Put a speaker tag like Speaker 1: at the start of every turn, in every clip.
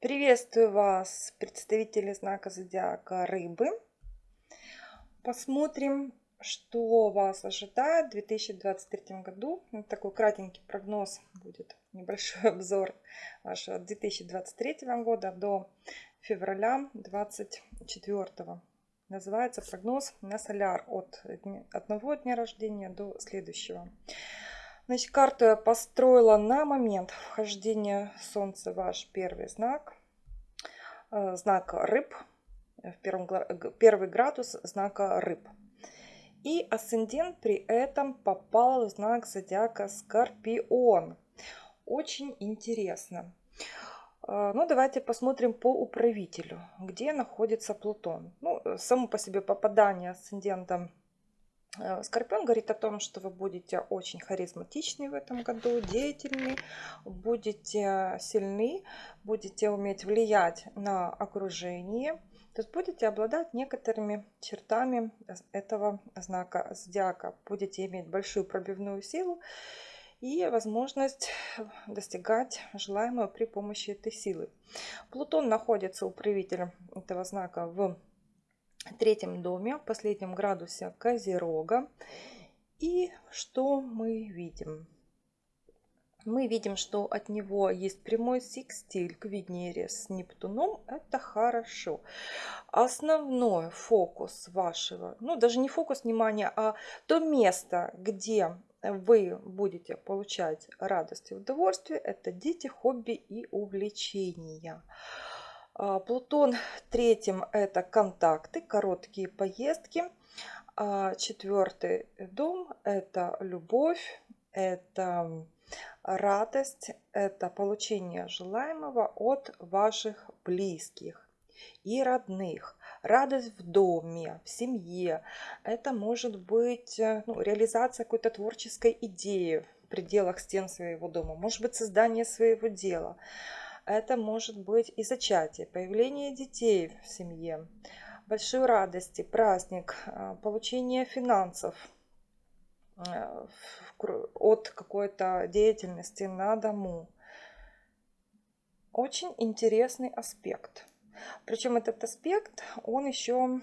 Speaker 1: Приветствую вас, представители знака зодиака Рыбы. Посмотрим, что вас ожидает в 2023 году. Вот такой кратенький прогноз будет, небольшой обзор вашего 2023 года до февраля 2024. Называется прогноз на соляр от одного дня рождения до следующего. Значит, карту я построила на момент вхождения Солнца ваш первый знак. Э, знак рыб. В первом, первый градус знака рыб. И асцендент при этом попал в знак зодиака Скорпион. Очень интересно. Э, ну, давайте посмотрим по управителю, где находится Плутон. Ну, само по себе попадание асцендента Э, Скорпион говорит о том, что вы будете очень харизматичны в этом году, деятельны, будете сильны, будете уметь влиять на окружение. То есть будете обладать некоторыми чертами этого знака зодиака. Будете иметь большую пробивную силу и возможность достигать желаемого при помощи этой силы. Плутон находится у правителя этого знака в третьем доме, в последнем градусе Козерога. И что мы видим? Мы видим, что от него есть прямой секстиль к Венере с Нептуном. Это хорошо. Основной фокус вашего, ну даже не фокус внимания, а то место, где вы будете получать радость и удовольствие, это дети, хобби и увлечения. А, Плутон третьим это контакты, короткие поездки. А четвертый дом это любовь, это радость, это получение желаемого от ваших близких и родных. Радость в доме, в семье. Это может быть ну, реализация какой-то творческой идеи в пределах стен своего дома. Может быть создание своего дела. Это может быть и зачатие, появление детей в семье, большой радости, праздник, а, получение финансов а, от какой-то деятельности на дому. Очень интересный аспект. Причем этот аспект, он еще...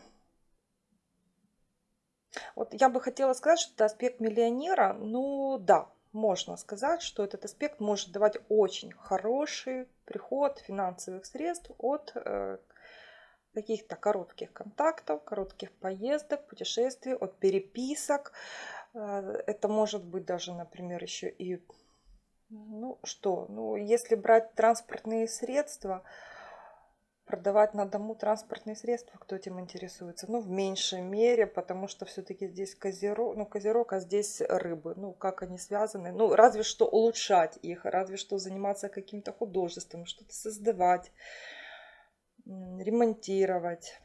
Speaker 1: Вот я бы хотела сказать, что это аспект миллионера. Ну да, можно сказать, что этот аспект может давать очень хороший приход финансовых средств от э, каких-то коротких контактов, коротких поездок, путешествий, от переписок. Э, это может быть даже, например, еще и, ну что, ну если брать транспортные средства, продавать на дому транспортные средства, кто этим интересуется. Ну, в меньшей мере, потому что все-таки здесь козерог, ну, козерог, а здесь рыбы. Ну, как они связаны? Ну, разве что улучшать их, разве что заниматься каким-то художеством, что-то создавать, ремонтировать.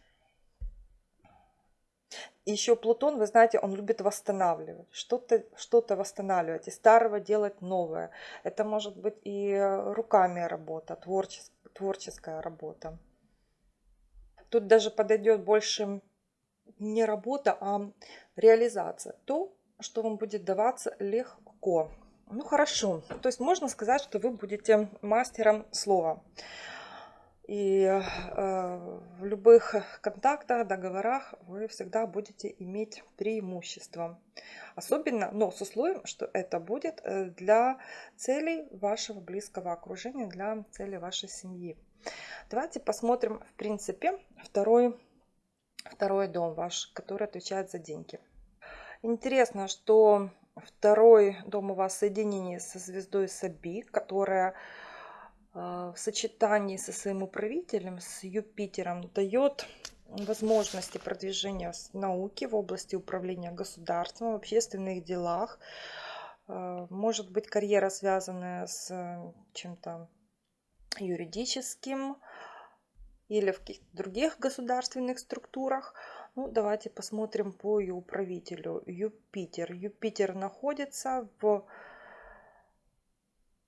Speaker 1: Еще Плутон, вы знаете, он любит восстанавливать, что-то что, -то, восстанавливать, из старого делать новое. Это может быть и руками работа, творческая, творческая работа. Тут даже подойдет больше не работа, а реализация. То, что вам будет даваться легко. Ну хорошо, то есть можно сказать, что вы будете мастером слова. И э, в любых контактах, договорах вы всегда будете иметь преимущество. Особенно, но с условием, что это будет э, для целей вашего близкого окружения, для целей вашей семьи. Давайте посмотрим, в принципе, второй, второй дом ваш, который отвечает за деньги. Интересно, что второй дом у вас в соединении со звездой Саби, которая э, в сочетании со своим управителем, с Юпитером, дает возможности продвижения науки в области управления государством, в общественных делах. Э, может быть карьера, связанная с чем-то юридическим или в каких-то других государственных структурах. Ну, давайте посмотрим по ее управителю. Юпитер. Юпитер находится в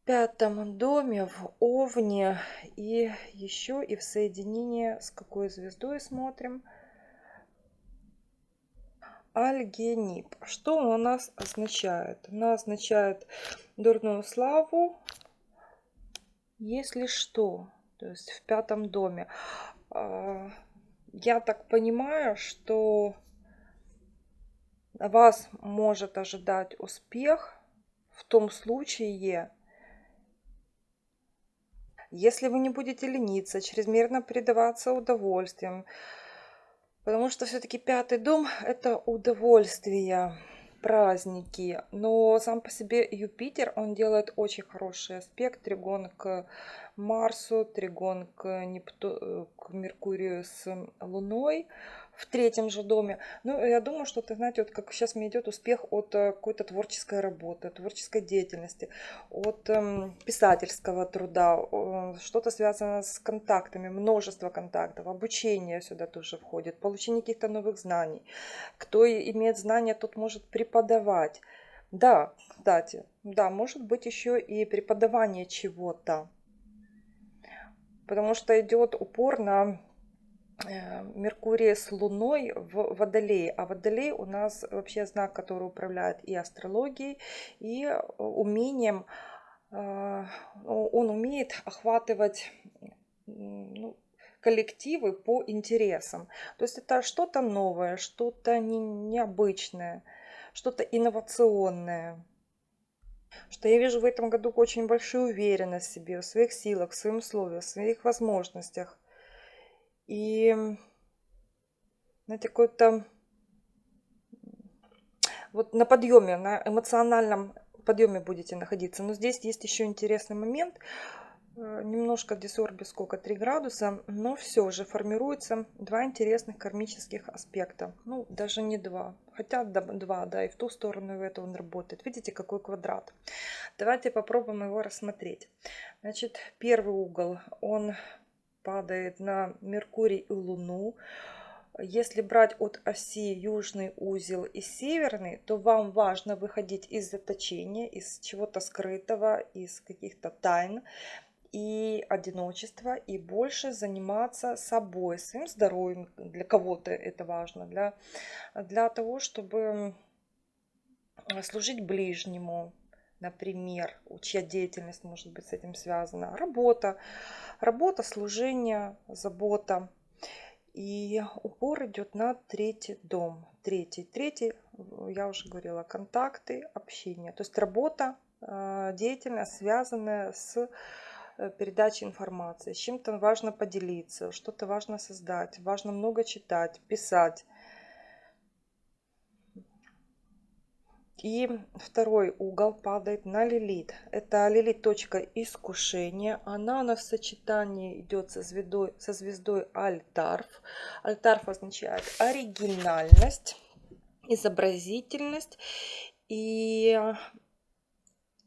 Speaker 1: пятом доме, в Овне и еще и в соединении с какой звездой смотрим. Альгенип. Что он у нас означает? Она означает дурную славу, если что. то есть в пятом доме. А, я так понимаю, что вас может ожидать успех в том случае, если вы не будете лениться, чрезмерно предаваться удовольствиям, потому что все-таки пятый дом – это удовольствие, праздники. Но сам по себе Юпитер, он делает очень хороший аспект, тригон к Марсу, тригон к, Непту... к Меркурию с Луной в третьем же доме. Ну, я думаю, что, ты знаете, вот как сейчас мне идет успех от э, какой-то творческой работы, творческой деятельности, от эм, писательского труда, э, что-то связано с контактами, множество контактов, обучение сюда тоже входит, получение каких-то новых знаний. Кто имеет знания, тот может преподавать. Да, кстати, да, может быть еще и преподавание чего-то. Потому что идет упор на Э, Меркурия с Луной в Водолее. А Водолей у нас вообще знак, который управляет и астрологией, и э, умением, э, он умеет охватывать ну, коллективы по интересам. То есть это что-то новое, что-то необычное, что-то инновационное. Что я вижу в этом году очень большую уверенность в себе, в своих силах, в своем слове, в своих возможностях. И, знаете, какой-то вот на подъеме, на эмоциональном подъеме будете находиться. Но здесь есть еще интересный момент. Э, немножко дисорби сколько 3 градуса, но все же формируется два интересных кармических аспекта. Ну, даже не два, хотя два, да, и в ту сторону и в эту он работает. Видите, какой квадрат. Давайте попробуем его рассмотреть. Значит, первый угол, он падает на Меркурий и Луну. Если брать от оси южный узел и северный, то вам важно выходить из заточения, из чего-то скрытого, из каких-то тайн и одиночества, и больше заниматься собой, своим здоровьем. Для кого-то это важно, для, для того, чтобы служить ближнему, например, чья деятельность может быть с этим связана, работа, работа, служение, забота. И упор идет на третий дом. Третий, третий, я уже говорила, контакты, общение. То есть работа, э, деятельность, связанная с э, передачей информации. С чем-то важно поделиться, что-то важно создать, важно много читать, писать. И второй угол падает на лилит. Это лилит точка искушения. Она у нас в сочетании идет со звездой, со звездой Альтарф. Альтарф означает оригинальность, изобразительность. И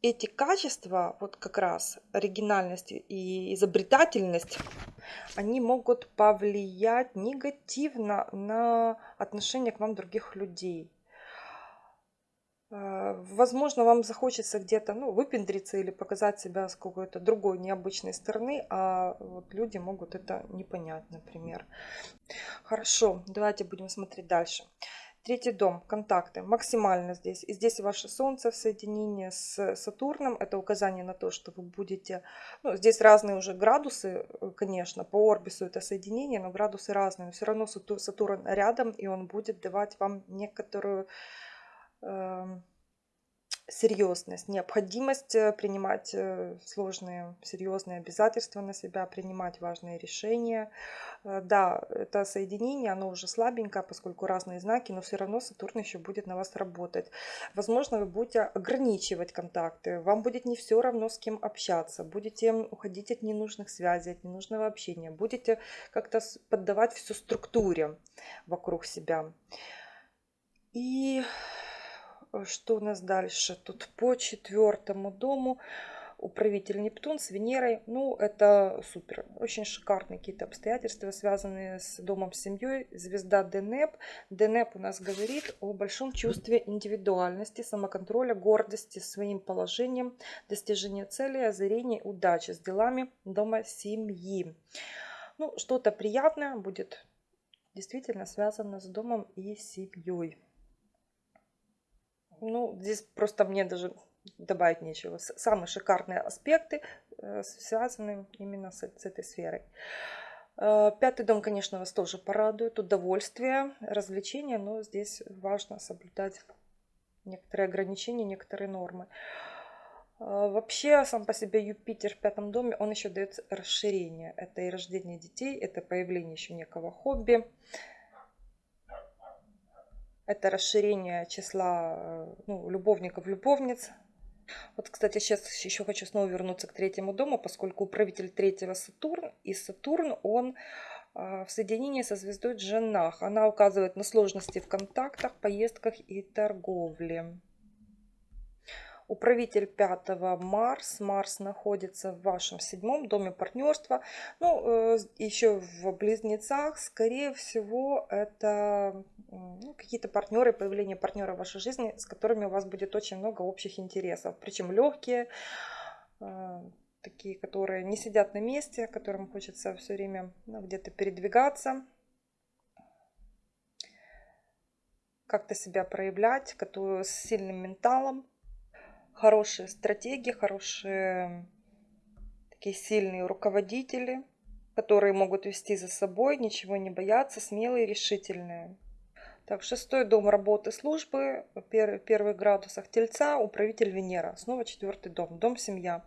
Speaker 1: эти качества, вот как раз оригинальность и изобретательность, они могут повлиять негативно на отношение к вам других людей. А, возможно, вам захочется где-то ну, выпендриться или показать себя с какой-то другой необычной стороны, а вот люди могут это не понять, например. Хорошо, давайте будем смотреть дальше. Третий дом, контакты, максимально здесь. И здесь ваше Солнце в соединении с Сатурном. Это указание на то, что вы будете... Ну, здесь разные уже градусы, э, конечно, по орбису это соединение, но градусы разные. Но все равно Сатурн рядом, и он будет давать вам некоторую серьезность, необходимость э, принимать э, сложные, серьезные обязательства на себя, принимать важные решения. Э, да, это соединение, оно уже слабенькое, поскольку разные знаки, но все равно Сатурн еще будет на вас работать. Возможно, вы будете ограничивать контакты, вам будет не все равно с кем общаться, будете уходить от ненужных связей, от ненужного общения, будете как-то поддавать все структуре вокруг себя. И что у нас дальше? Тут по четвертому дому управитель Нептун с Венерой. Ну, это супер. Очень шикарные какие-то обстоятельства, связанные с домом, с семьей. Звезда Денеп. Денеп у нас говорит о большом чувстве индивидуальности, самоконтроля, гордости своим положением, достижения цели, озарения, удачи с делами дома, семьи. Ну, что-то приятное будет действительно связано с домом и семьей. Ну, здесь просто мне даже добавить нечего. Самые шикарные аспекты э, связаны именно с, с этой сферой. Э, пятый дом, конечно, вас тоже порадует. Удовольствие, развлечения, но здесь важно соблюдать некоторые ограничения, некоторые нормы. Э, вообще, сам по себе Юпитер в пятом доме, он еще дает расширение. Это и рождение детей, это появление еще некого хобби. Это расширение числа э, ну, любовников, любовниц. Вот, кстати, сейчас еще хочу снова вернуться к третьему дому, поскольку управитель третьего Сатурн, и Сатурн, он а, в соединении со звездой Джанах. Она указывает на сложности в контактах, поездках и торговле. Управитель пятого Марс. Марс находится в вашем седьмом доме партнерства. Ну, э, еще в близнецах, скорее всего, это ну, какие-то партнеры, появление партнера в вашей жизни, с которыми у вас будет очень много общих интересов. Причем легкие, э, такие, которые не сидят на месте, которым хочется все время ну, где-то передвигаться, как-то себя проявлять, которые с сильным менталом хорошие стратегии, хорошие такие сильные руководители, которые могут вести за собой, ничего не бояться, смелые, решительные. Так, шестой дом работы службы, первый, первых градусах Тельца, управитель Венера. Снова четвертый дом, дом семья.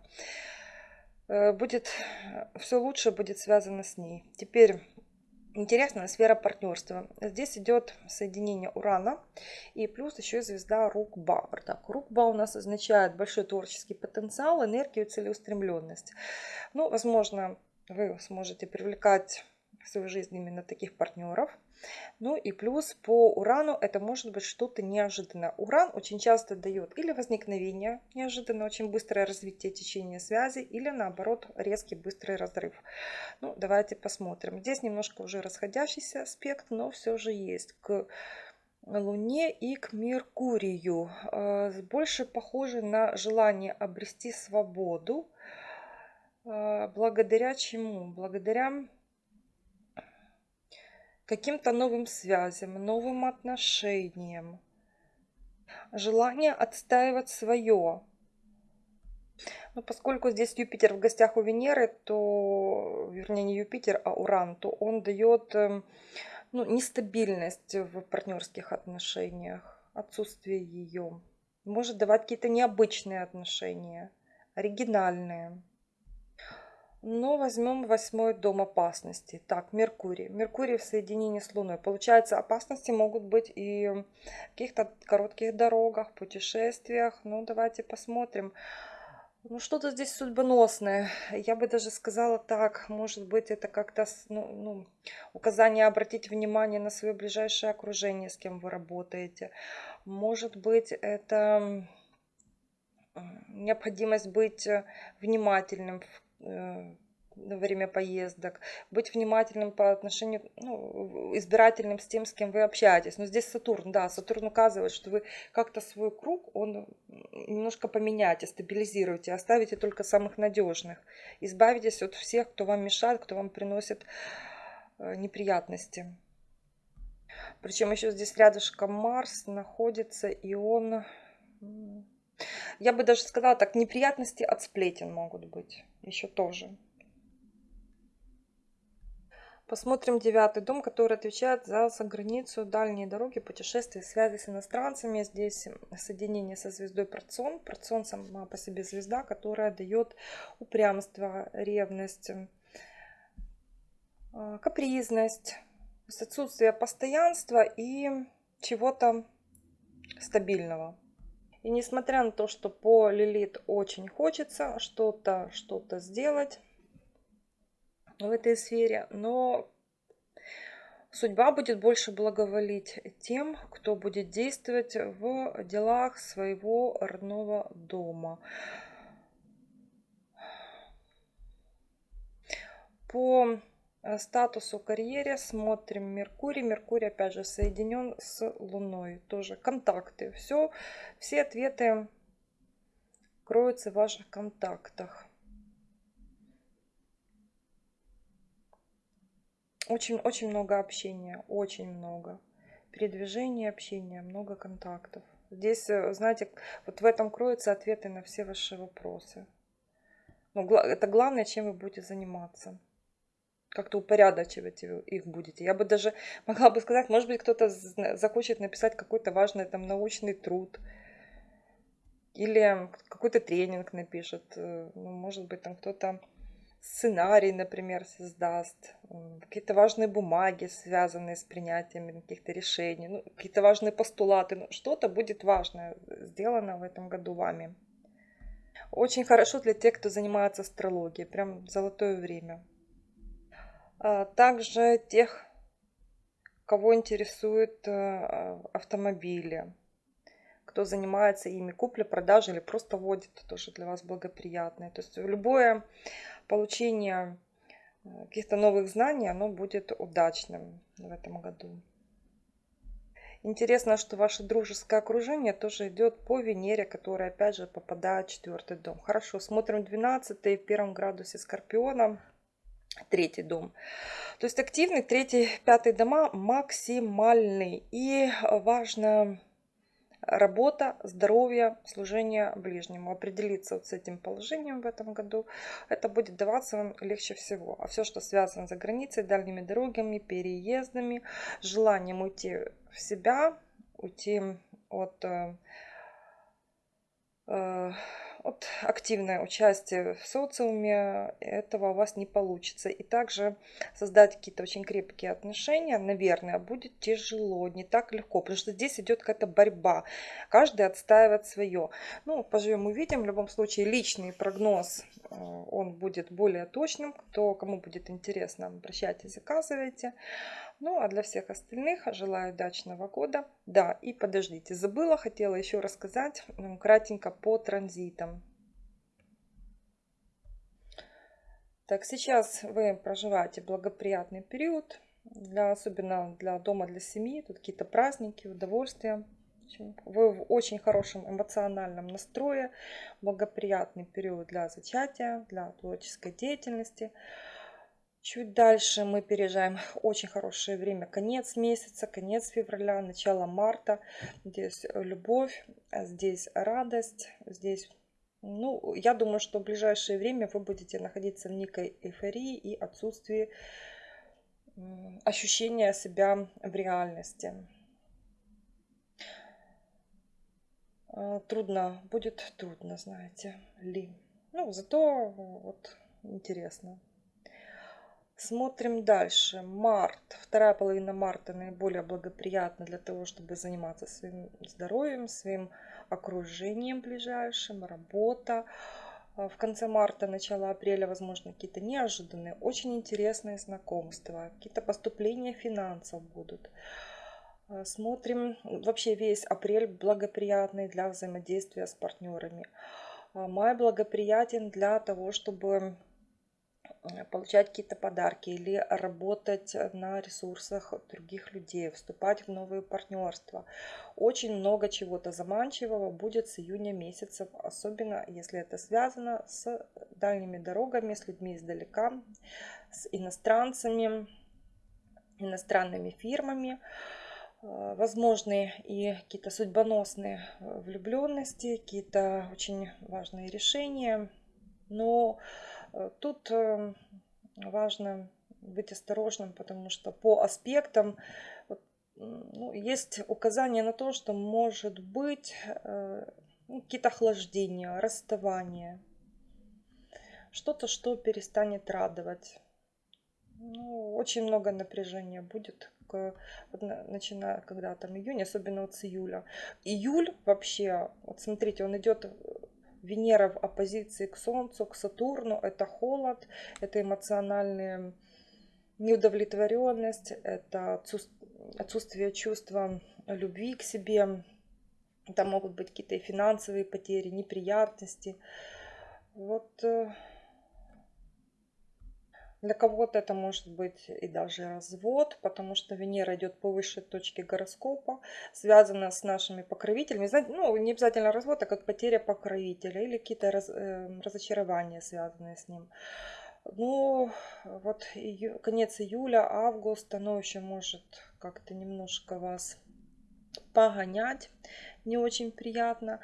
Speaker 1: Э, будет все лучше будет связано с ней. Теперь Интересная сфера партнерства. Здесь идет соединение Урана и плюс еще звезда Рукба. Так, Рукба у нас означает большой творческий потенциал, энергию, целеустремленность. Ну, возможно, вы сможете привлекать в свою жизнь именно таких партнеров. Ну и плюс по урану это может быть что-то неожиданное. Уран очень часто дает или возникновение неожиданно, очень быстрое развитие течения связи, или наоборот резкий быстрый разрыв. Ну, давайте посмотрим. Здесь немножко уже расходящийся аспект, но все же есть к Луне и к Меркурию. А, больше похоже на желание обрести свободу. А, благодаря чему? Благодаря каким-то новым связям, новым отношениям. Желание отстаивать свое. Но поскольку здесь Юпитер в гостях у Венеры, то, вернее, не Юпитер, а Уран, то он дает эм, ну, нестабильность в партнерских отношениях, отсутствие ее. Может давать какие-то необычные отношения, оригинальные. Но возьмем восьмой дом опасности. Так, Меркурий. Меркурий в соединении с Луной. Получается, опасности могут быть и в каких-то коротких дорогах, путешествиях. Ну, давайте посмотрим. Ну, что-то здесь судьбоносное. Я бы даже сказала так. Может быть, это как-то ну, ну, указание обратить внимание на свое ближайшее окружение, с кем вы работаете. Может быть, это необходимость быть внимательным в Э, во время поездок, быть внимательным по отношению, ну, избирательным с тем, с кем вы общаетесь. Но здесь Сатурн, да, Сатурн указывает, что вы как-то свой круг, он немножко поменяете, стабилизируете, оставите только самых надежных. Избавитесь от всех, кто вам мешает, кто вам приносит э, неприятности. Причем еще здесь рядышком Марс находится, и он я бы даже сказала так, неприятности от сплетен могут быть еще тоже. Посмотрим девятый дом, который отвечает за заграницу, дальние дороги, путешествия, связи с иностранцами. Здесь соединение со звездой Процон. Процон сама по себе звезда, которая дает упрямство, ревность, а, капризность, отсутствие постоянства и чего-то стабильного. И несмотря на то, что по Лилит очень хочется что-то что-то сделать в этой сфере, но судьба будет больше благоволить тем, кто будет действовать в делах своего родного дома. По статусу карьере смотрим Меркурий. Меркурий, опять же, соединен с Луной. Тоже контакты. Все, все ответы кроются в ваших контактах. Очень, очень много общения, очень много. Передвижения, общения, много контактов. Здесь, э, знаете, вот в этом кроются ответы на все ваши вопросы. Но ну, это главное, чем вы будете заниматься. Как-то упорядочивать их будете. Я бы даже могла бы сказать, может быть, кто-то захочет написать какой-то важный там научный труд. Или какой-то тренинг напишет. Э, ну, может быть, там кто-то сценарий, например, создаст, какие-то важные бумаги, связанные с принятием каких-то решений, ну, какие-то важные постулаты, ну, что-то будет важное сделано в этом году вами. Очень хорошо для тех, кто занимается астрологией, прям золотое время. А также тех, кого интересуют э, автомобили, кто занимается ими, купля, продажа или просто водит, тоже для вас благоприятное. То есть любое получение э, каких-то новых знаний, оно будет удачным в этом году. Интересно, что ваше дружеское окружение тоже идет по Венере, которая опять же попадает в четвертый дом. Хорошо, смотрим 12 в первом градусе Скорпиона, третий дом. То есть активный третий, пятый дома максимальный. И важно работа, здоровье, служение ближнему. Определиться вот с этим положением в этом году, это будет даваться вам легче всего. А все, что связано за границей, дальними дорогами, переездами, желанием уйти в себя, уйти от э, э, вот активное участие в социуме, этого у вас не получится. И также создать какие-то очень крепкие отношения, наверное, будет тяжело, не так легко, потому что здесь идет какая-то борьба. Каждый отстаивает свое. Ну, поживем, увидим. В любом случае, личный прогноз, он будет более точным. Кто, кому будет интересно, обращайтесь, заказывайте. Ну, а для всех остальных желаю удачного года. Да, и подождите, забыла, хотела еще рассказать кратенько по транзитам. Так, сейчас вы проживаете благоприятный период, для, особенно для дома, для семьи. Тут какие-то праздники, удовольствия. Вы в очень хорошем эмоциональном настрое. Благоприятный период для зачатия, для творческой деятельности. Чуть дальше мы переезжаем очень хорошее время, конец месяца, конец февраля, начало марта. Здесь любовь, а здесь радость, здесь... Ну, я думаю, что в ближайшее время вы будете находиться в некой эйфории и отсутствии ощущения себя в реальности. А, трудно, будет трудно, знаете ли. Ну, зато вот интересно. Смотрим дальше. Март. Вторая половина марта наиболее благоприятна для того, чтобы заниматься своим здоровьем, своим окружением ближайшим, работа. А в конце марта, начало апреля, возможно, какие-то неожиданные, очень интересные знакомства, какие-то поступления финансов будут. А, смотрим вообще весь апрель благоприятный для взаимодействия с партнерами. А, май благоприятен для того, чтобы Э, получать какие-то подарки или работать на ресурсах других людей, вступать в новые партнерства. Очень много чего-то заманчивого будет с июня месяца, особенно если это связано с дальними дорогами, с людьми издалека, с иностранцами, иностранными фирмами э, возможны и какие-то судьбоносные влюбленности, какие-то очень важные решения. Но Э, тут эм, важно быть осторожным, потому что по аспектам ну, есть указание на то, что может быть э, ну, какие-то охлаждения, расставания, что-то, что перестанет радовать. Ну, очень много напряжения будет, начиная когда там июнь, особенно вот с июля. Июль вообще, вот смотрите, он идет Венера в оппозиции к Солнцу, к Сатурну. Это холод, это эмоциональная неудовлетворенность, это отсутствие чувства любви к себе. Там могут быть какие-то финансовые потери, неприятности. Вот э, для кого-то это может быть и даже развод, потому что Венера идет по высшей точке гороскопа, связана с нашими покровителями. Знаете, ну, не обязательно развод, а как потеря покровителя или какие-то раз, э, разочарования, связанные с ним. Ну, вот ию, конец июля, август, оно еще может как-то немножко вас погонять не очень приятно.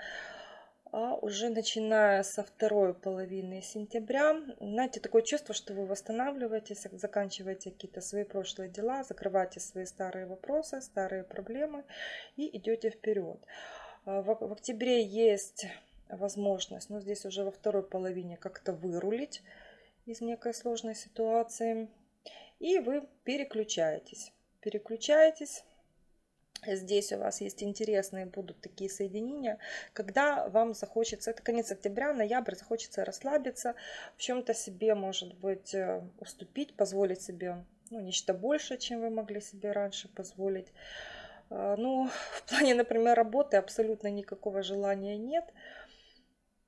Speaker 1: А уже начиная со второй половины сентября, знаете, такое чувство, что вы восстанавливаетесь, заканчиваете какие-то свои прошлые дела, закрываете свои старые вопросы, старые проблемы и идете вперед. А, в октябре есть возможность, но здесь уже во второй половине как-то вырулить из некой сложной ситуации. И вы переключаетесь. Переключаетесь. Здесь у вас есть интересные будут такие соединения, когда вам захочется, это конец октября, ноябрь, захочется расслабиться, в чем-то себе, может быть, э, уступить, позволить себе ну, нечто большее, чем вы могли себе раньше позволить. А, ну, в плане, например, работы абсолютно никакого желания нет.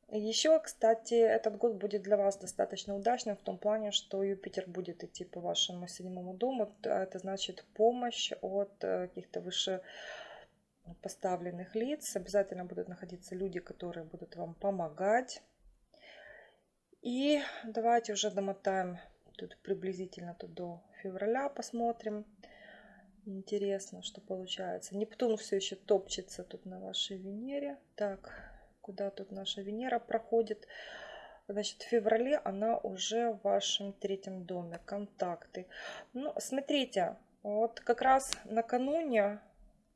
Speaker 1: Еще, кстати, этот год будет для вас достаточно удачным в том плане, что Юпитер будет идти по вашему седьмому дому. Это значит помощь от э, каких-то выше поставленных лиц. Обязательно будут находиться люди, которые будут вам помогать. И давайте уже домотаем тут приблизительно тут до февраля, посмотрим. Интересно, что получается. Нептун все еще топчется тут на вашей Венере. Так, куда тут наша Венера проходит. Значит, в феврале она уже в вашем третьем доме. Контакты. Ну, смотрите, вот как раз накануне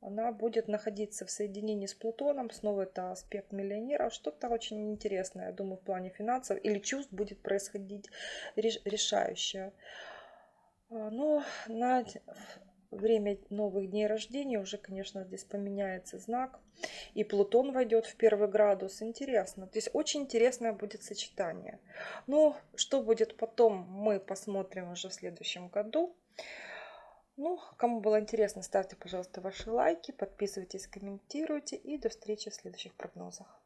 Speaker 1: она будет находиться в соединении с Плутоном. Снова это аспект миллионера. Что-то очень интересное, я думаю, в плане финансов или чувств будет происходить решающее. А, но на время новых дней рождения уже, конечно, здесь поменяется знак. И Плутон войдет в первый градус. Интересно. То есть очень интересное будет сочетание. Ну, что будет потом, мы посмотрим уже в следующем году. Ну, кому было интересно, ставьте, пожалуйста, ваши лайки, подписывайтесь, комментируйте. И до встречи в следующих прогнозах.